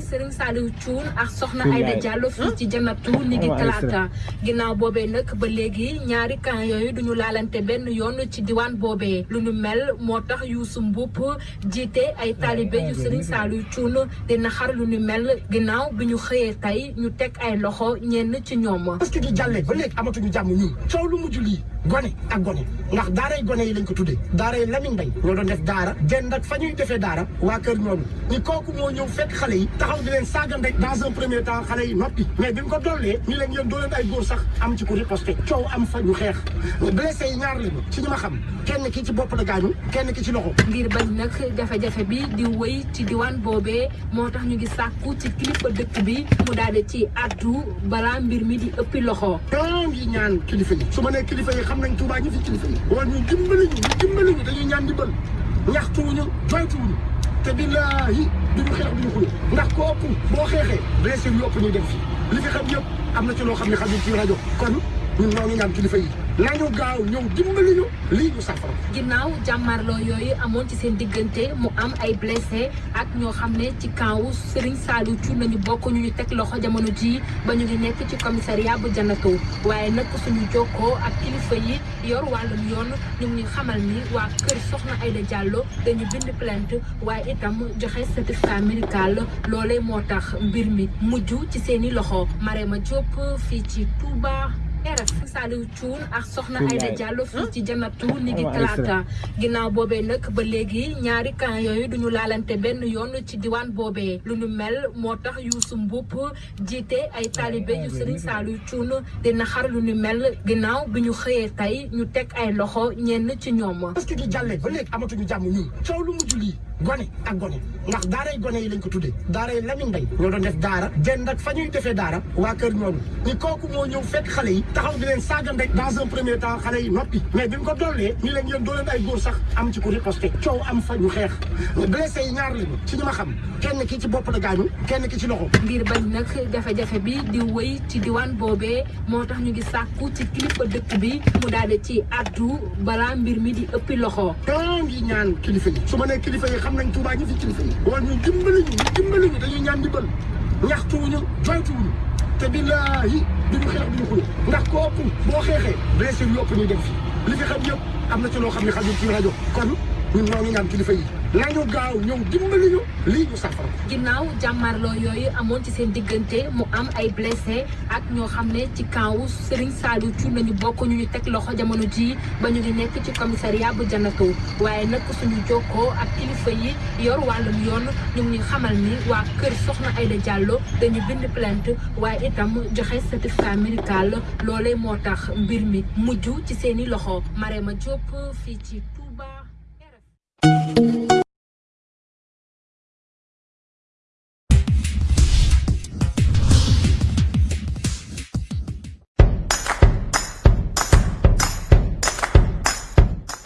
Serigne Saliou Thioune ak soxna Aïda Diallo fii ci janatu ni ngi talaata. Ginnaaw boobee nag ba léegi ñaari camp yooyu duñu laalante benn yoon ci diwaan boobee. Lu nu mel moo tax Youssou Mboup jiite ay taalibe yu Serigne Saliou Thioune dina xar lu nu mel. Ginnaaw bi ñu xëyee tey ñu teg ay loxo ñenn ci ñoom. parce que di jàllee ba léegi amatuñu jàmm ñun. Coow lu mujj lii gone ak gone. Ndax daaray gone yi lañ ko tuddee. Daaray Lamine Mbaye ñoo doon def daara dend ak fa ñuy defee daara waa kër ñooñu. Ñi kooku moo ñëw fekk xale yi taxaw di leen saaga ndek dans un premier temps xale yi noppi. Mais bi mu ko dollee ñu leen yéen doo leen ay góor sax am ci ku riposté coow am fa ñu xeex. Blessé yi ñaar lañu ci ñi ma xam. Kenn ki ci bopp la gaañu kenn ki ci loxo. Ngir bañ nag jafe-jafe bi di wëy ci diwaan boobee moo tax ñu ngi sàkku ci kilifa dëkk bi mu daal di ci addu balaa mbir mi di ëppi loxo. ñaan kilifa yi. Su ma nee kilifa yi xam nañ wala ñu fi nañu gaaw ñëw dimbali ñu lii ñu safara. Ginnaaw jàmmarloo yooyu amoon ci seen diggante mu am ay blessé ak ñoo xam ne ci campu Serigne Saliou Thioune lañu bokk ñu ñu loxo jamono ji ba ñu ngi nekk ci commissariat bu Jannato waaye nag suñu jokkoo ak kilifa yi yor wàllum yoon ñu ngi xamal ni waa kër Soxna Aïda Diallo dañu bind plainte waaye itam joxe certificat médical. Loolee moo tax mbir mi mujj ci seeni loxo. Marema Diop fii ci Touba. RF Saliou Thioune ak soxna Aïda Diallo fii ci janatu ni ngi talaata ginnaaw boobee nag ba léegi ñaari camp yooyu duñu laalante benn yoon ci diwaan boobee lu nu mel moo tax Youssou Mboup jiite ay taalibe yu Serigne Saliou Thioune dina xar lu nu. Mel ginnaaw bi ñu xëyee tey ñu teg ay loxo ñenn ci ñoom. parce que di jàllee ba léegi amatuñu jàmm ñun coow lu mujj lii gone ak gone ndax daaray gone yi lañ ko tuddee daaray Lamine Mbaye ñoo doon def daara dend ak fa ñuy defee daara waa kër ñooñu ñi kooku moo ñëw fekk xale yi taxaw di leen saaga ndek dans un premier temps xale yi noppi. mais bi mu ko dollee ñu leen yéen doo leen ay góor sax am ci ku riposté coow am fa ñu xeex. blessé yi ñaar lañu ci ñi ma xam. kenn ki ci bopp la gaañu kenn ki ci loxo. ngir bañ nag jafe-jafe bi di wëy ci diwaan boobee moo tax ñu ngi sàkku ci kilifa dëkk bi mu daal di ci addu balaa mbir mi di ëppi loxo. ñoo ngi ñaan kilifa yi. su ma nee kilifa yi xam nañ Tuubaa ñi fi kilifa yi. wala ñu dimbali ñu ñu dimbali ñu dañuy ñaan dimbal ñaxtuwuñu joytuwuñu ko ëpp boo xeexee blessé yu ëpp ñuy dem fi li fi xam yëpp am na ci loo xam ne xajul ci rajo kon ñun ñoo ngi ñaan kilifa yi nañu gaaw ñëw dimbali ñu. Lii ñu safara ginnaaw jàmmarloo yooyu amoon ci seen diggante mu am ay blessé ak ñoo xam ne ci campu Serigne Saliou Thioune lañu bokk ñu ñu teg loxo jamono ji ba ñu ngi nekk ci commissariat bu Jannato waaye nag suñu jokkoo ak kilifa yi yor wàllum yoon ñu ngi xamal ni waa kër Soxna Aïda Diallo dañu bind plainte waaye itam joxe certificat médical. Loolee moo tax mbir mi mujj ci seeni loxo. Diop fii ci